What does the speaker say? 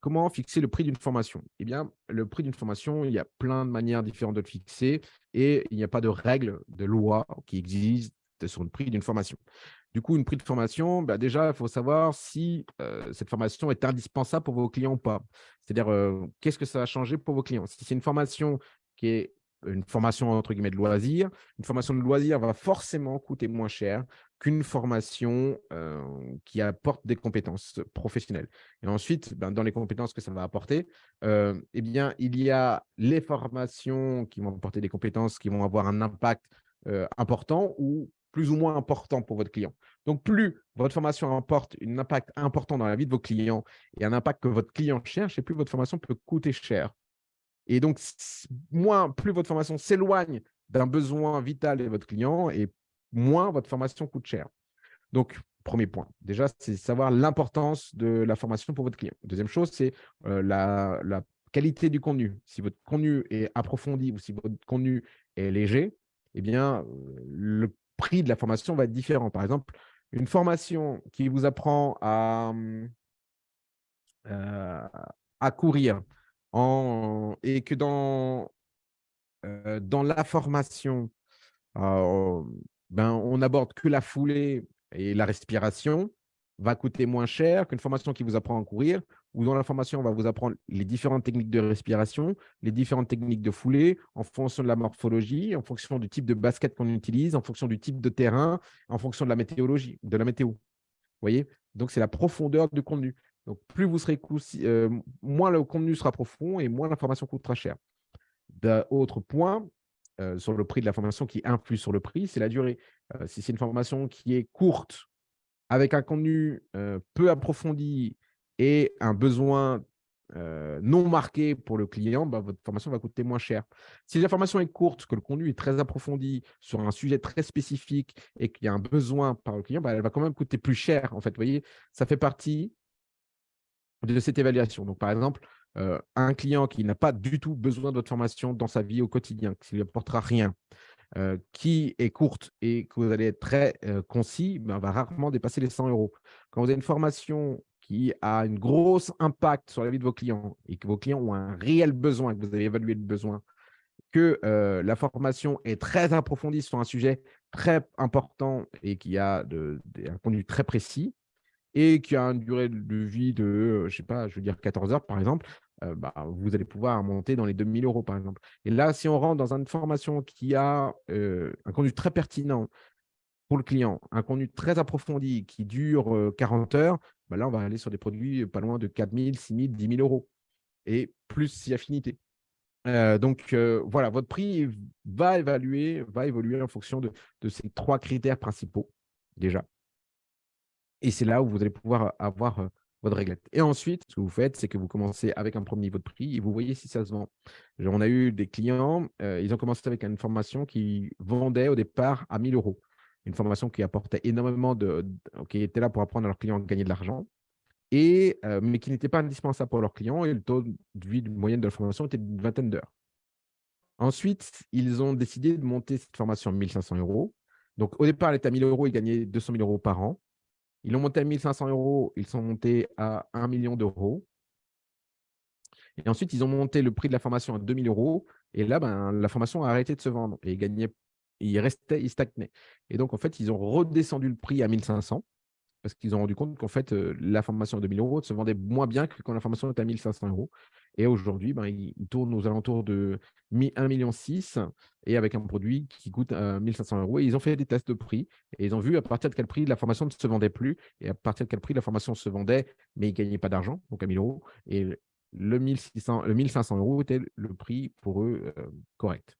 comment fixer le prix d'une formation? Eh bien, le prix d'une formation, il y a plein de manières différentes de le fixer et il n'y a pas de règle, de loi qui existe sur le prix d'une formation. Du coup, une prix de formation, bah déjà, il faut savoir si euh, cette formation est indispensable pour vos clients ou pas. C'est-à-dire, euh, qu'est-ce que ça va changer pour vos clients? Si c'est une formation qui est une formation entre guillemets de loisir, une formation de loisir va forcément coûter moins cher qu'une formation qui apporte des compétences professionnelles. Et ensuite, ben, dans les compétences que ça va apporter, eh bien, il y a les formations qui vont apporter des compétences qui vont avoir un impact important ou plus ou moins important pour votre client. Donc, plus votre formation apporte un impact important dans la vie de vos clients et un impact que votre client cherche, et plus votre formation peut coûter cher. Et donc, moins, plus votre formation s'éloigne d'un besoin vital de votre client et moins votre formation coûte cher. Donc, premier point, déjà, c'est savoir l'importance de la formation pour votre client. Deuxième chose, c'est euh, la, qualité du contenu. Si votre contenu est approfondi ou si votre contenu est léger, eh bien, le prix de la formation va être différent. Par exemple, une formation qui vous apprend à, euh, à courir et que dans, euh, dans la formation, ben, on n'aborde que la foulée et la respiration, va coûter moins cher qu'une formation qui vous apprend à courir, ou dans la formation, on va vous apprendre les différentes techniques de respiration, les différentes techniques de foulée, en fonction de la morphologie, en fonction du type de basket qu'on utilise, en fonction du type de terrain, en fonction de la météorologie, de la météo. Vous voyez? Donc, c'est la profondeur du contenu. Donc, plus vous serez euh, moins le contenu sera profond et moins l'information coûtera cher. Autre point, euh, sur le prix de la formation qui influe sur le prix, c'est la durée. Euh, si c'est une formation qui est courte, avec un contenu peu approfondi et un besoin non marqué pour le client, bah, votre formation va coûter moins cher. Si la formation est courte, que le contenu est très approfondi sur un sujet très spécifique et qu'il y a un besoin par le client, bah, elle va quand même coûter plus cher. En fait, vous voyez, ça fait partie de cette évaluation. Donc, par exemple, euh, un client qui n'a pas du tout besoin de votre formation dans sa vie au quotidien, qui ne lui apportera rien, euh, qui est courte et que vous allez être très euh, concis, ben, va rarement dépasser les 100 euros. Quand vous avez une formation qui a un gros impact sur la vie de vos clients et que vos clients ont un réel besoin, que vous avez évalué le besoin, que la formation est très approfondie sur un sujet très important et qui a un contenu très précis, et qui a une durée de vie de, je sais pas, je veux dire 14 heures par exemple, bah, vous allez pouvoir monter dans les 2000 euros, par exemple. Et là, si on rentre dans une formation qui a un contenu très pertinent pour le client, un contenu très approfondi qui dure 40 heures, bah, là, on va aller sur des produits pas loin de 4000, 6000, 10 000 euros et plus si affinité. donc, voilà, votre prix va évaluer, va évoluer en fonction de ces trois critères principaux, déjà. Et c'est là où vous allez pouvoir avoir votre réglette. Et ensuite, ce que vous faites, c'est que vous commencez avec un premier niveau de prix et vous voyez si ça se vend. on a eu des clients, ils ont commencé avec une formation qui vendait au départ à 1000 euros. Une formation qui apportait énormément de, qui était là pour apprendre à leurs clients à gagner de l'argent, et mais qui n'était pas indispensable pour leurs clients. Et le taux de vie moyenne de la formation était d'une vingtaine d'heures. Ensuite, ils ont décidé de monter cette formation à 1500 euros. Donc, au départ, elle était à 1000 euros, ils gagnaient 200 000 euros par an. Ils l'ont monté à 1500 euros, ils sont montés à 1 million d'euros. Et ensuite, ils ont monté le prix de la formation à 2000 euros. Et là, ben, la formation a arrêté de se vendre et ils il restait, il stagnait. Et donc, en fait, ils ont redescendu le prix à 1500 parce qu'ils ont rendu compte qu'en fait, euh, la formation à 2000 euros se vendait moins bien que quand la formation était à 1500 euros. Et aujourd'hui, ben, il, tourne aux alentours de 1,6 million et avec un produit qui coûte 1500 euh, euros. Et ils ont fait des tests de prix et ils ont vu à partir de quel prix la formation ne se vendait plus et à partir de quel prix la formation se vendait, mais ils ne gagnaient pas d'argent, donc à 1000 euros. Et le, 1600, le 1500 euros était le prix pour eux euh, correct.